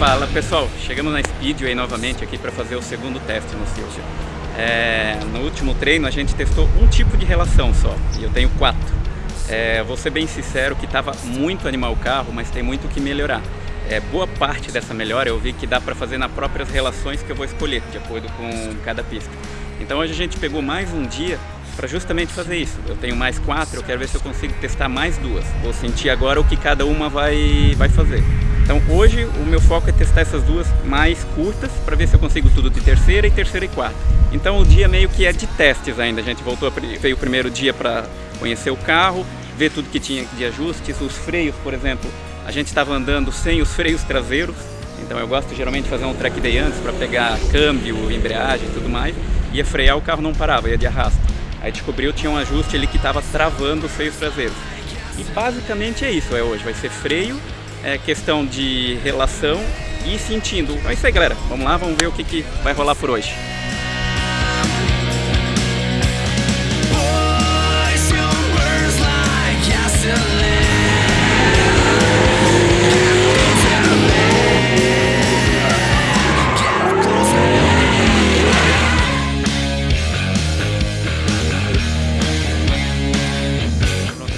Fala pessoal, chegamos na Speedway novamente aqui para fazer o segundo teste no Silvio. É, no último treino a gente testou um tipo de relação só, e eu tenho quatro. É, vou ser bem sincero que estava muito animal o carro, mas tem muito o que melhorar. É, boa parte dessa melhora eu vi que dá para fazer nas próprias relações que eu vou escolher, de acordo com cada pista. Então hoje a gente pegou mais um dia para justamente fazer isso. Eu tenho mais quatro, eu quero ver se eu consigo testar mais duas. Vou sentir agora o que cada uma vai, vai fazer. Então hoje o meu foco é testar essas duas mais curtas para ver se eu consigo tudo de terceira e terceira e quarta. Então o dia meio que é de testes ainda, a gente voltou, veio o primeiro dia para conhecer o carro, ver tudo que tinha de ajustes, os freios, por exemplo, a gente estava andando sem os freios traseiros, então eu gosto geralmente de fazer um track day antes para pegar câmbio, embreagem e tudo mais, ia frear o carro não parava, ia de arrasto. Aí descobriu tinha um ajuste ali que estava travando os freios traseiros. E basicamente é isso, é hoje, vai ser freio, é questão de relação e sentindo. Então é isso aí galera, vamos lá, vamos ver o que, que vai rolar por hoje.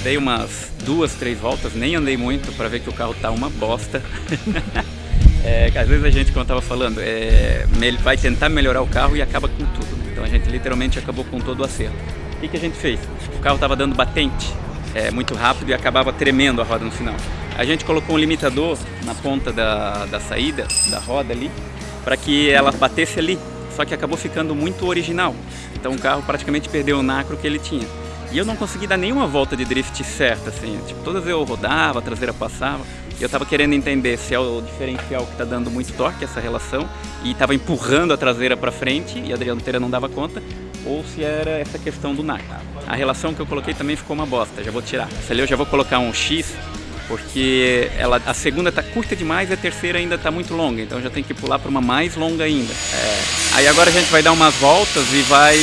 Dei umas duas, três voltas, nem andei muito para ver que o carro tá uma bosta. é, às vezes a gente, como eu tava falando, é, vai tentar melhorar o carro e acaba com tudo. Então a gente literalmente acabou com todo o acerto. O que, que a gente fez? O carro tava dando batente é, muito rápido e acabava tremendo a roda no final. A gente colocou um limitador na ponta da, da saída, da roda ali, para que ela batesse ali, só que acabou ficando muito original. Então o carro praticamente perdeu o nacro que ele tinha. E eu não consegui dar nenhuma volta de drift certa, assim. Tipo, todas eu rodava, a traseira passava. E eu tava querendo entender se é o diferencial que tá dando muito torque, essa relação, e tava empurrando a traseira para frente e a dianteira não dava conta, ou se era essa questão do NAC. A relação que eu coloquei também ficou uma bosta, já vou tirar. Essa ali eu já vou colocar um X, porque ela, a segunda tá curta demais e a terceira ainda tá muito longa, então já tem que pular para uma mais longa ainda. É. Aí agora a gente vai dar umas voltas e vai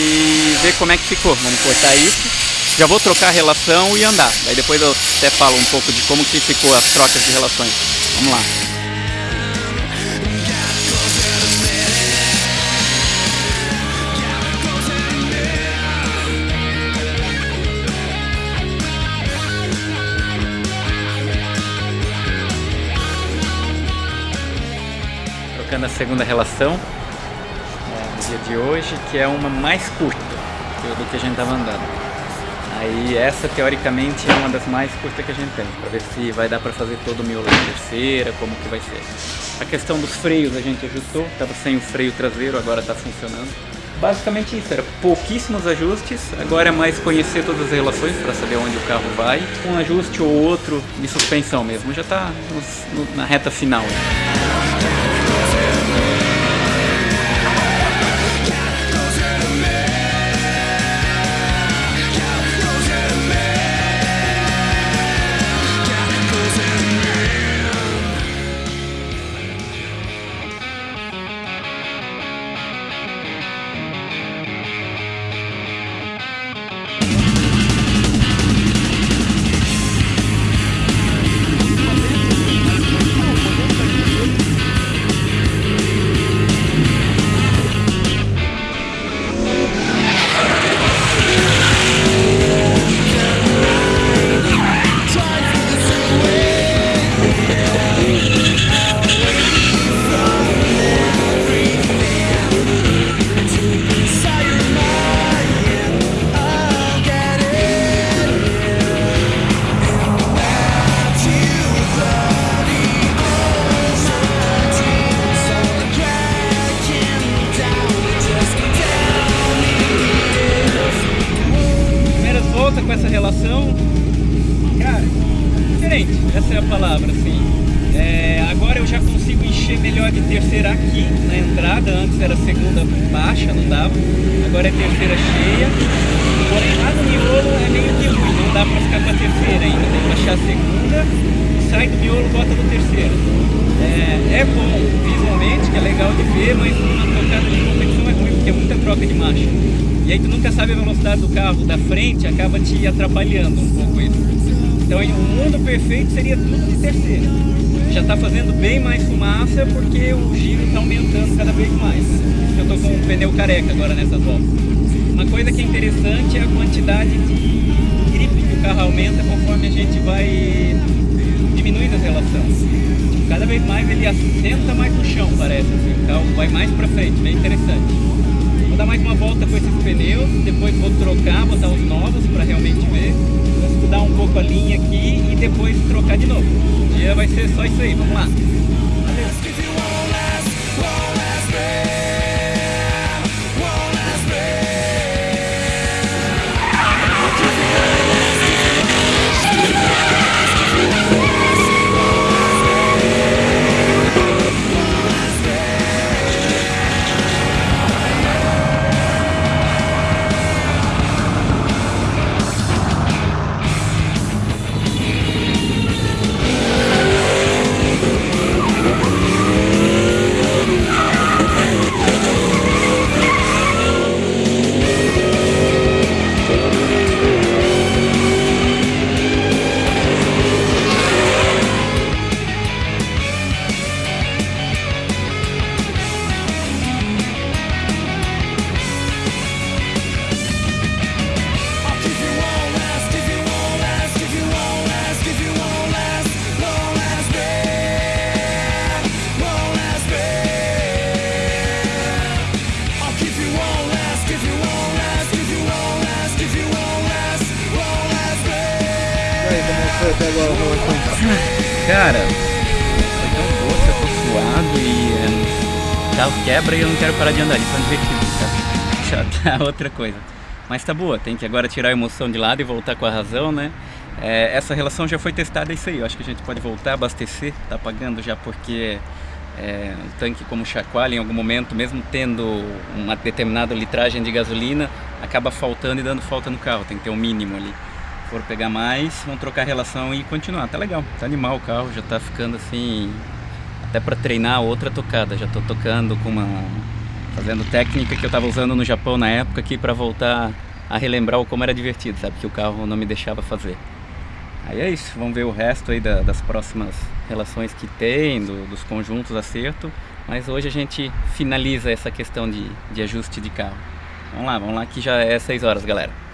ver como é que ficou. Vamos cortar isso já vou trocar a relação e andar. Daí depois eu até falo um pouco de como que ficou as trocas de relações. Vamos lá. Trocando a segunda relação é, no dia de hoje, que é uma mais curta do que a gente estava andando. Aí essa teoricamente é uma das mais curtas que a gente tem, para ver se vai dar para fazer todo o miolo da terceira, como que vai ser. A questão dos freios a gente ajustou, estava sem o freio traseiro, agora está funcionando. Basicamente isso, era pouquíssimos ajustes, agora é mais conhecer todas as relações para saber onde o carro vai, um ajuste ou outro de suspensão mesmo, já está na reta final. essa melhor de terceira aqui na entrada, antes era segunda baixa, não dava, agora é terceira cheia, porém lá no miolo é meio que ruim, não dá pra ficar com a terceira ainda, tem que baixar a segunda, sai do miolo, bota no terceiro. É, é bom visualmente, que é legal de ver, mas numa tocada de competição é ruim, porque é muita troca de marcha. E aí tu nunca sabe a velocidade do carro da frente, acaba te atrapalhando um pouco isso. Então o mundo perfeito seria tudo de terceira. Já está fazendo bem mais fumaça porque o giro está aumentando cada vez mais. Eu estou com o pneu careca agora nessas voltas. Uma coisa que é interessante é a quantidade de gripe que o carro aumenta conforme a gente vai diminuindo a relação. Cada vez mais ele assenta mais no chão, parece. Assim. O carro vai mais para frente, bem interessante. Dar mais uma volta com esses pneus, depois vou trocar, botar os novos para realmente ver. Vou estudar um pouco a linha aqui e depois trocar de novo. O dia vai ser só isso aí, vamos lá. Cara, foi tão boa eu tô suado e carro quebra e eu não quero parar de andar, isso é divertido, tá? Já tá outra coisa. Mas tá boa, tem que agora tirar a emoção de lado e voltar com a razão, né? É, essa relação já foi testada, é isso aí, eu acho que a gente pode voltar abastecer, tá pagando já porque é, o tanque como chacoalha em algum momento, mesmo tendo uma determinada litragem de gasolina, acaba faltando e dando falta no carro, tem que ter um mínimo ali for pegar mais, vão trocar relação e continuar. Tá legal, tá animal o carro, já tá ficando assim, até para treinar outra tocada. Já tô tocando com uma, fazendo técnica que eu tava usando no Japão na época aqui para voltar a relembrar como era divertido, sabe? Que o carro não me deixava fazer. Aí é isso, vamos ver o resto aí da, das próximas relações que tem, do, dos conjuntos acerto. Mas hoje a gente finaliza essa questão de, de ajuste de carro. Vamos lá, vamos lá que já é 6 horas, galera.